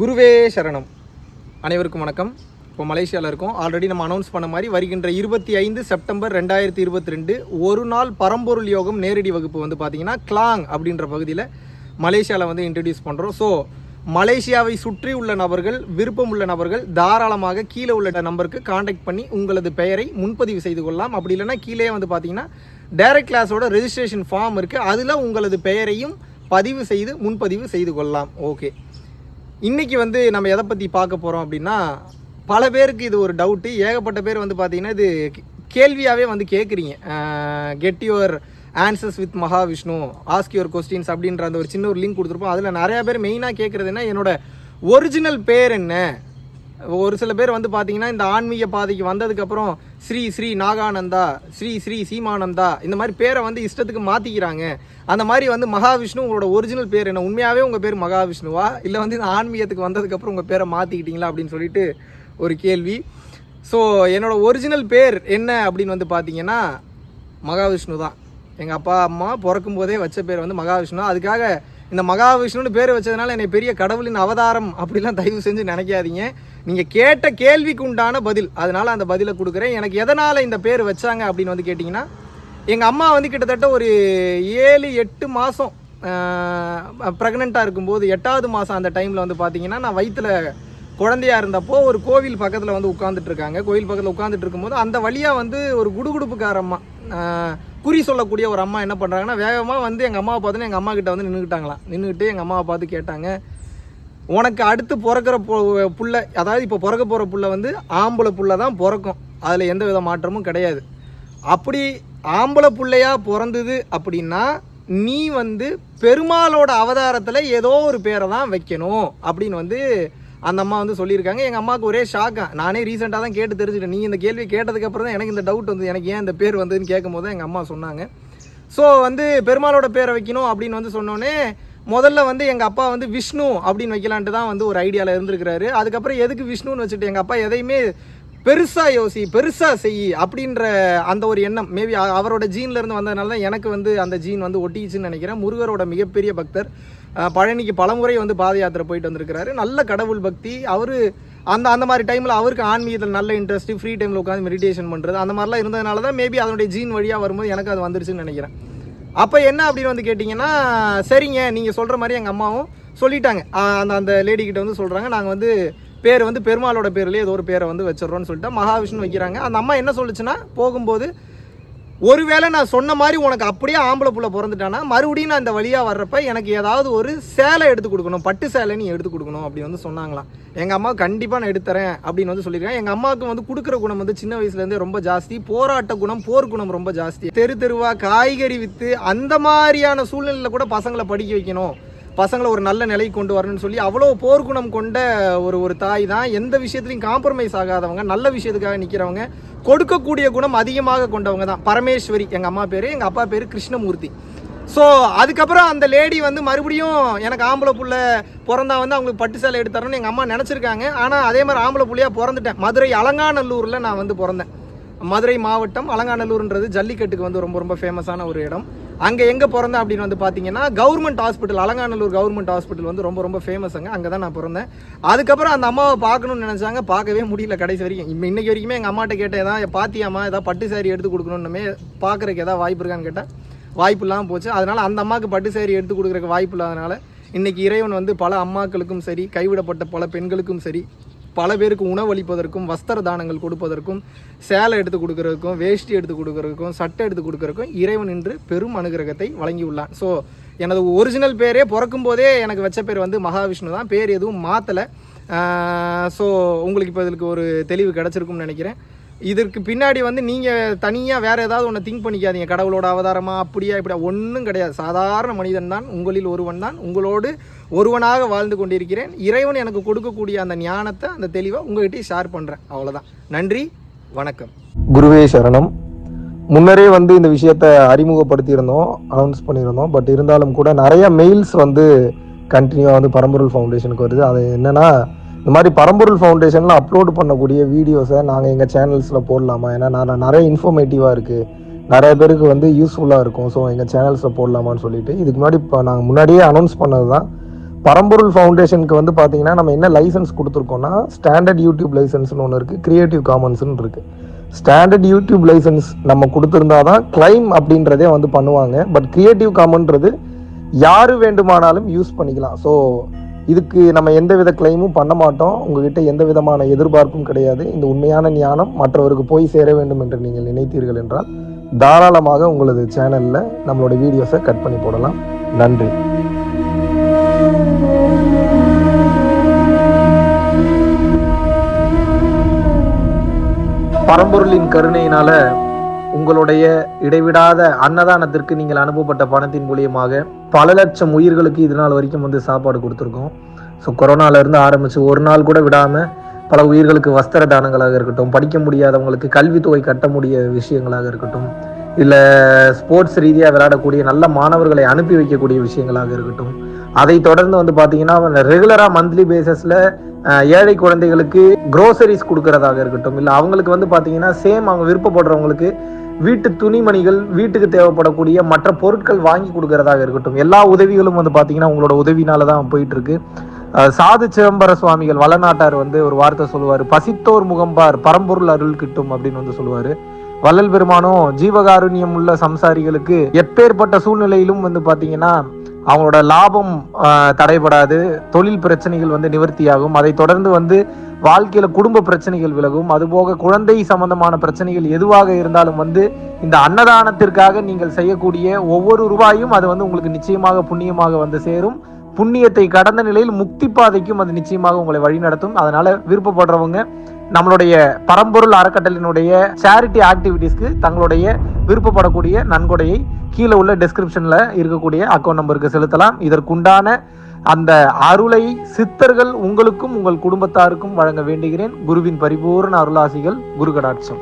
குருவே சரணம். அனைவருக்கும் வணக்கம். இப்போ மலேசியாவில் இருக்கோம். ஆல்ரெடி நம்ம அனௌன்ஸ் பண்ண மாதிரி வருகின்ற இருபத்தி ஐந்து செப்டம்பர் ரெண்டாயிரத்தி இருபத்தி ரெண்டு ஒரு நாள் பரம்பொருள் யோகம் நேரடி வகுப்பு வந்து பார்த்திங்கன்னா கிளாங் அப்படின்ற பகுதியில் மலேசியாவில் வந்து இன்ட்ரடியூஸ் பண்ணுறோம் ஸோ மலேசியாவை சுற்றி உள்ள நபர்கள் விருப்பம் உள்ள நபர்கள் தாராளமாக கீழே உள்ள நம்பருக்கு காண்டாக்ட் பண்ணி உங்களது பெயரை முன்பதிவு செய்து கொள்ளலாம். அப்படி இல்லைன்னா கீழே வந்து பார்த்தீங்கன்னா டைரக்ட் கிளாஸோட ரெஜிஸ்ட்ரேஷன் ஃபார்ம் இருக்குது அதில் உங்களது பெயரையும் பதிவு செய்து முன்பதிவு செய்து கொள்ளலாம். ஓகே இன்றைக்கி வந்து நம்ம எதை பற்றி பார்க்க போகிறோம் அப்படின்னா பல பேருக்கு இது ஒரு டவுட்டு ஏகப்பட்ட பேர் வந்து பார்த்திங்கன்னா இது கேள்வியாகவே வந்து கேட்குறீங்க get your answers with Mahavishnu ask your questions அப்படின்ற அந்த ஒரு சின்ன ஒரு லிங்க் கொடுத்துருப்போம். அதில் நிறையா பேர் மெயினாக கேட்குறது என்ன? என்னோட ஒரிஜினல் பேர் என்ன? ஒரு சில பேர் வந்து பார்த்தீங்கன்னா இந்த ஆன்மீக பாதைக்கு வந்ததுக்கப்புறம் ஸ்ரீ ஸ்ரீ நாகானந்தா ஸ்ரீ ஸ்ரீ சீமானந்தா இந்த மாதிரி பேரை வந்து இஷ்டத்துக்கு மாற்றிக்கிறாங்க அந்த மாதிரி வந்து மகாவிஷ்ணு உங்களோட ஒரிஜினல் பேர் என்ன? உண்மையாகவே உங்கள் பேர் மகாவிஷ்ணுவா? இல்லை வந்து இந்த ஆன்மீகத்துக்கு வந்ததுக்கப்புறம் உங்கள் பேரை மாற்றிக்கிட்டீங்களா அப்படின்னு சொல்லிட்டு ஒரு கேள்வி. ஸோ என்னோட ஒரிஜினல் பேர் என்ன அப்படின்னு வந்து பார்த்தீங்கன்னா மகாவிஷ்ணு தான் எங்கள் அப்பா அம்மா பிறக்கும் போதே வச்ச பேர் வந்து மகாவிஷ்ணு அதுக்காக இந்த மகாவிஷ்ணுன்னு பேர் வச்சதுனால என்னை பெரிய கடவுளின் அவதாரம் அப்படிலாம் தயவு செஞ்சு நினைக்காதீங்க. நீங்கள் கேட்ட கேள்விக்கு உண்டான பதில் அதனால் அந்த பதிலை கொடுக்குறேன். எனக்கு எதனால் இந்த பேர் வச்சாங்க அப்படின்னு வந்து கேட்டிங்கன்னா எங்கள் அம்மா வந்து கிட்டத்தட்ட ஒரு ஏழு எட்டு மாதம் ப்ரெக்னெண்ட்டாக இருக்கும்போது எட்டாவது மாதம் அந்த டைமில் வந்து பார்த்தீங்கன்னா நான் வயிற்றில் குழந்தையா இருந்தப்போ ஒரு கோவில் பக்கத்தில் வந்து உட்காந்துட்டு இருக்காங்க. கோவில் பக்கத்தில் உட்காந்துட்டு இருக்கும்போது அந்த வழியாக வந்து ஒரு குடுகுடுப்புக்காரம்மா குறி சொல்லக்கூடிய ஒரு அம்மா என்ன பண்ணுறாங்கன்னா வேகமாக வந்து எங்கள் அம்மாவை பார்த்துன்னு எங்கள் அம்மா கிட்ட வந்து நின்றுக்கிட்டாங்களாம் நின்றுக்கிட்டு எங்கள் அம்மாவை பார்த்து கேட்டாங்க. உனக்கு அடுத்து பிறக்கிற பொ- புள்ள அதாவது இப்போ பிறக்க போகிற புள்ள வந்து ஆம்பளை புள்ள தான் பிறக்கும். அதில் எந்த வித மாற்றமும் கிடையாது. அப்படி ஆம்பளை பிள்ளையாக பிறந்தது அப்படின்னா நீ வந்து பெருமாளோட அவதாரத்தில் ஏதோ ஒரு பேரை தான் வைக்கணும் அப்படின்னு வந்து அந்த அம்மா வந்து சொல்லியிருக்காங்க. எங்கள் அம்மாவுக்கு ஒரே ஷாக்காக நானே ரீசெண்டாக தான் கேட்டு தெரிஞ்சுட்டேன். நீங்கள் இந்த கேள்வி கேட்டதுக்கப்புறம் தான் எனக்கு இந்த டவுட் வந்து எனக்கு ஏன் இந்த பேர் வந்ததுன்னு கேட்கும் போது எங்கள் அம்மா சொன்னாங்க. ஸோ வந்து பெருமாளோட பேரை வைக்கணும் அப்படின்னு வந்து சொன்னோன்னே முதல்ல வந்து எங்கள் அப்பா வந்து விஷ்ணு அப்படின்னு வைக்கலான்ட்டு தான் வந்து ஒரு ஐடியாவில் இருந்திருக்கிறாரு. அதுக்கப்புறம் எதுக்கு விஷ்ணுன்னு வச்சுட்டு எங்கள் அப்பா எதையுமே பெருசாக யோசி பெருசாக செய் அப்படின்ற அந்த ஒரு எண்ணம். மேபி அவரோட ஜீன்லேருந்து வந்ததுனால தான் எனக்கு வந்து அந்த ஜீன் வந்து ஒட்டிச்சுன்னு நினைக்கிறேன். முருகரோட மிகப்பெரிய பக்தர். பழனிக்கு பலமுறை வந்து பாத யாத்திரை போயிட்டு வந்திருக்கிறாரு. நல்ல கடவுள் பக்தி. அவர் அந்த அந்த மாதிரி டைமில் அவருக்கு ஆன்மீகத்தில் நல்ல இன்ட்ரெஸ்ட்டு ஃப்ரீ டைமில் உட்காந்து மெடிடேஷன் பண்ணுறது அந்த மாதிரிலாம் இருந்ததுனால தான் மேபி அதனுடைய ஜீன் வழியாக வரும்போது எனக்கு அது வந்துருச்சுன்னு நினைக்கிறேன். அப்போ என்ன அப்படின்னு வந்து கேட்டிங்கன்னா சரிங்க நீங்கள் சொல்கிற மாதிரி எங்கள் அம்மாவும் சொல்லிட்டாங்க. அந்த அந்த லேடி வந்து சொல்கிறாங்க நாங்கள் வந்து பேர் வந்து பெருமாளோட பேர்லேயே ஏதோ ஒரு பேரை வந்து வச்சிடறோன்னு சொல்லிட்டு மகாவிஷ்ணு வைக்கிறாங்க. அந்த அம்மா என்ன சொல்லுச்சுன்னா போகும்போது ஒருவேளை நான் சொன்ன மாதிரி உனக்கு அப்படியே ஆம்பளை புள்ள பிறந்துட்டானா மறுபடியும் நான் இந்த வழியாக வர்றப்ப எனக்கு ஏதாவது ஒரு சேலை எடுத்து கொடுக்கணும் பட்டு சேலை நீ எடுத்து கொடுக்கணும் அப்படி வந்து சொன்னாங்களாம். எங்கள் அம்மா கண்டிப்பாக நான் எடுத்துறேன் அப்படின்னு வந்து சொல்லியிருக்கேன் எங்கள் அம்மாவுக்கு வந்து கொடுக்குற குணம் வந்து சின்ன வயசுலேருந்தே ரொம்ப ஜாஸ்தி போராட்ட குணம் போர் குணம் ரொம்ப ஜாஸ்தி. தெரு தெருவா காய்கறி விற்று அந்த மாதிரியான சூழ்நிலையில் கூட பசங்களை படிக்க வைக்கணும். பசங்களை ஒரு நல்ல நிலைக்கு கொண்டு வரணும்னு சொல்லி அவ்வளோ போர்க்குணம் கொண்ட ஒரு ஒரு தாய் தான். எந்த விஷயத்துலையும் காம்ப்ரமைஸ் ஆகாதவங்க நல்ல விஷயத்துக்காக நிற்கிறவங்க கொடுக்கக்கூடிய குணம் அதிகமாக கொண்டவங்க தான். பரமேஸ்வரி எங்கள் அம்மா பேர் எங்கள் அப்பா பேர் கிருஷ்ணமூர்த்தி. ஸோ அதுக்கப்புறம் அந்த லேடி வந்து மறுபடியும் எனக்கு ஆம்பளை புள்ள பிறந்தா வந்து அவங்களுக்கு பட்டு சேலை எடுத்தாரன்னு எங்கள் அம்மா நினச்சிருக்காங்க. ஆனால் அதே மாதிரி ஆம்பளை புள்ளையாக பிறந்துட்டேன். மதுரை அலங்காநல்லூரில் நான் வந்து பிறந்தேன். மதுரை மாவட்டம் அலங்காநல்லூர்ன்றது ஜல்லிக்கட்டுக்கு வந்து ரொம்ப ரொம்ப ஃபேமஸான ஒரு இடம். அங்கே எங்கே பிறந்தேன் அப்படின்னு வந்து பார்த்தீங்கன்னா government hospital Alanganallur government hospital வந்து ரொம்ப ரொம்ப ஃபேமஸுங்க அங்கே. தான் நான் பிறந்தேன். அதுக்கப்புறம் அந்த அம்மாவை பார்க்கணும்னு நினச்சாங்க. பார்க்கவே முடியல கடைசி வரைக்கும். இப்போ இன்றைக்கி வரைக்குமே எங்கள் அம்மாட்ட கேட்டேன் ஏதாவது பாத்தியாமா ஏதாவது பட்டு சாரி எடுத்து கொடுக்கணுன்னுமே பார்க்குறக்கு ஏதாவது வாய்ப்பு இருக்கான்னு கேட்டேன் வாய்ப்பு இல்லாமல் போச்சு. அதனால் அந்த அம்மாவுக்கு பட்டு சாரி எடுத்து கொடுக்குறக்கு வாய்ப்பு இல்லாதனால இன்றைக்கி இறைவன் வந்து பல அம்மாக்களுக்கும் சரி கைவிடப்பட்ட பல பெண்களுக்கும் சரி பல பேருக்கு உணவளிப்பதற்கும் வஸ்திர தானங்கள் கொடுப்பதற்கும் சேலை எடுத்து கொடுக்கறதுக்கும் வேஷ்டி எடுத்து கொடுக்கறதுக்கும் சட்டை எடுத்து கொடுக்கறதுக்கும் இறைவன் இன்று பெரும் அனுகிரகத்தை வழங்கியுள்ளான். ஸோ எனது ஒரிஜினல் பேரே பிறக்கும் போதே எனக்கு வச்ச பேர் வந்து மகாவிஷ்ணு தான். பேர் எதுவும் மாற்றலை ஸோ உங்களுக்கு இப்போ இதுக்கு ஒரு தெளிவு கிடச்சிருக்கும்னு நினைக்கிறேன். இதற்கு பின்னாடி வந்து நீங்கள் தனியாக வேறு ஏதாவது ஒன்று திங்க் பண்ணிக்காதீங்க. கடவுளோட அவதாரமாக அப்படியா இப்படியா ஒன்றும் கிடையாது. சாதாரண மனிதன் தான் உங்களில் ஒருவன் தான். உங்களோடு ஒருவனாக வாழ்ந்து கொண்டிருக்கிறேன். இறைவன் எனக்கு கொடுக்கக்கூடிய அந்த ஞானத்தை அந்த தெளிவை உங்ககிட்டயே ஷேர் பண்ணுறேன் அவ்வளோதான் நன்றி வணக்கம். குருவே சரணம். முன்னரே வந்து இந்த விஷயத்த அறிமுகப்படுத்தியிருந்தோம் அனௌன்ஸ் பண்ணியிருந்தோம். பட் இருந்தாலும் கூட நிறைய மெயில்ஸ் வந்து கண்டினியூவாக வந்து பரம்பொருள் ஃபவுண்டேஷனுக்கு வருது. அது என்னன்னா இந்த மாதிரி பரம்பொருள் ஃபவுண்டேஷனில் அப்லோட் பண்ணக்கூடிய வீடியோஸை நாங்கள் எங்கள் சேனல்ஸில் போடலாமா? ஏன்னா நான் நிறைய இன்ஃபர்மேட்டிவாக இருக்குது நிறைய பேருக்கு வந்து யூஸ்ஃபுல்லாக இருக்கும். ஸோ எங்கள் சேனல்ஸில் போடலாமான்னு சொல்லிட்டு இதுக்கு முன்னாடி இப்போ நாங்கள் முன்னாடியே அனௌன்ஸ் பண்ணது தான் பரம்பொருள் ஃபவுண்டேஷனுக்கு வந்து பார்த்தீங்கன்னா நம்ம என்ன லைசன்ஸ் கொடுத்துருக்கோம்னா ஸ்டாண்டர்ட் யூடியூப் லைசன்ஸ்னு ஒன்று இருக்குது க்ரியேட்டிவ் காமன்ஸ்னு இருக்குது ஸ்டாண்டர்ட் யூடியூப் லைசன்ஸ் நம்ம கொடுத்துருந்தா தான் கிளைம் அப்படின்றதே வந்து பண்ணுவாங்க. பட் க்ரியேட்டிவ் காமன்றது யார் வேண்டுமானாலும் யூஸ் பண்ணிக்கலாம். ஸோ இதுக்கு நம்ம எந்த வித கிளைமும் பண்ண மாட்டோம். உங்ககிட்ட எந்த விதமான எதிர்பார்ப்பும் கிடையாது. இந்த உண்மையான ஞானம் மற்றவருக்கு போய் சேர வேண்டும் என்று நீங்கள் நினைத்தீர்கள் என்றால் தாராளமாக உங்களது சேனலில் நம்மளோட வீடியோஸை கட் பண்ணி போடலாம். நன்றி. பரம்பொருளின் கருணையினால உங்களுடைய இடைவிடாத அன்னதானத்திற்கு நீங்கள் அனுப்பப்பட்ட பணத்தின் மூலியமாக பல லட்சம் உயிர்களுக்கு இது நாள் வரைக்கும் வந்து சாப்பாடு கொடுத்துருக்கோம். ஸோ கொரோனால இருந்து ஒரு நாள் கூட விடாமல் பல உயிர்களுக்கு வஸ்திர தானங்களாக இருக்கட்டும் படிக்க முடியாதவங்களுக்கு கல்வித்தொகை கட்ட முடிய விஷயங்களாக இருக்கட்டும் இல்லை ஸ்போர்ட்ஸ் ரீதியாக விளையாடக்கூடிய நல்ல மாணவர்களை அனுப்பி வைக்கக்கூடிய விஷயங்களாக இருக்கட்டும். அதை தொடர்ந்து வந்து பார்த்தீங்கன்னா ரெகுலராக மந்த்லி பேசிஸில் ஏழை குழந்தைகளுக்கு குரோசரிஸ் கொடுக்கறதாக இருக்கட்டும். இல்லை அவங்களுக்கு வந்து பார்த்தீங்கன்னா சேம் அவங்க விருப்பப்படுறவங்களுக்கு வீட்டு துணிமணிகள் வீட்டுக்கு தேவைப்படக்கூடிய மற்ற பொருட்கள் வாங்கி கொடுக்கறதாக இருக்கட்டும். எல்லா உதவிகளும் வந்து பார்த்தீங்கன்னா உங்களோட உதவினால தான் போயிட்டு இருக்கு சாது சிதம்பர சுவாமிகள் வளநாட்டார் வந்து ஒரு வார்த்தை சொல்லுவார். பசித்தோர் முகம்பார் பரம்பொருள் அருள் கிட்டும் அப்படின்னு வந்து சொல்லுவார். வள்ளல் பெருமானும் ஜீவகாருண்யம் உள்ள சம்சாரிகளுக்கு எப்பேற்பட்ட சூழ்நிலையிலும் வந்து பார்த்தீங்கன்னா அவங்களோட லாபம் தடைபடாது தொழில் பிரச்சனைகள் வந்து நிவர்த்தியாகும். அதை தொடர்ந்து வந்து வாழ்க்கையில குடும்ப பிரச்சனைகள் விலகும். அதுபோக குழந்தை சம்பந்தமான பிரச்சனைகள் எதுவாக இருந்தாலும் வந்து இந்த அன்னதானத்திற்காக நீங்கள் செய்யக்கூடிய ஒவ்வொரு ரூபாயும் அது வந்து உங்களுக்கு நிச்சயமாக புண்ணியமாக வந்து சேரும். புண்ணியத்தை கடந்த நிலையில் முக்தி பாதைக்கும் அது நிச்சயமாக உங்களை வழிநடத்தும். அதனால விருப்பப்படுறவங்க நம்மளுடைய பரம்பொருள் அறக்கட்டளினுடைய சேரிட்டி ஆக்டிவிட்டீஸ்க்கு தங்களுடைய விருப்பப்படக்கூடிய நன்கொடையை கீழே உள்ள டெஸ்கிரிப்ஷன்ல இருக்கக்கூடிய அக்கௌண்ட் நம்பருக்கு செலுத்தலாம். இதற்குண்டான அந்த அருளை சித்தர்கள் உங்களுக்கும் உங்கள் குடும்பத்தாருக்கும் வழங்க வேண்டுகிறேன். குருவின் பரிபூர்ண அருளாசிகள் குரு கடாட்சம்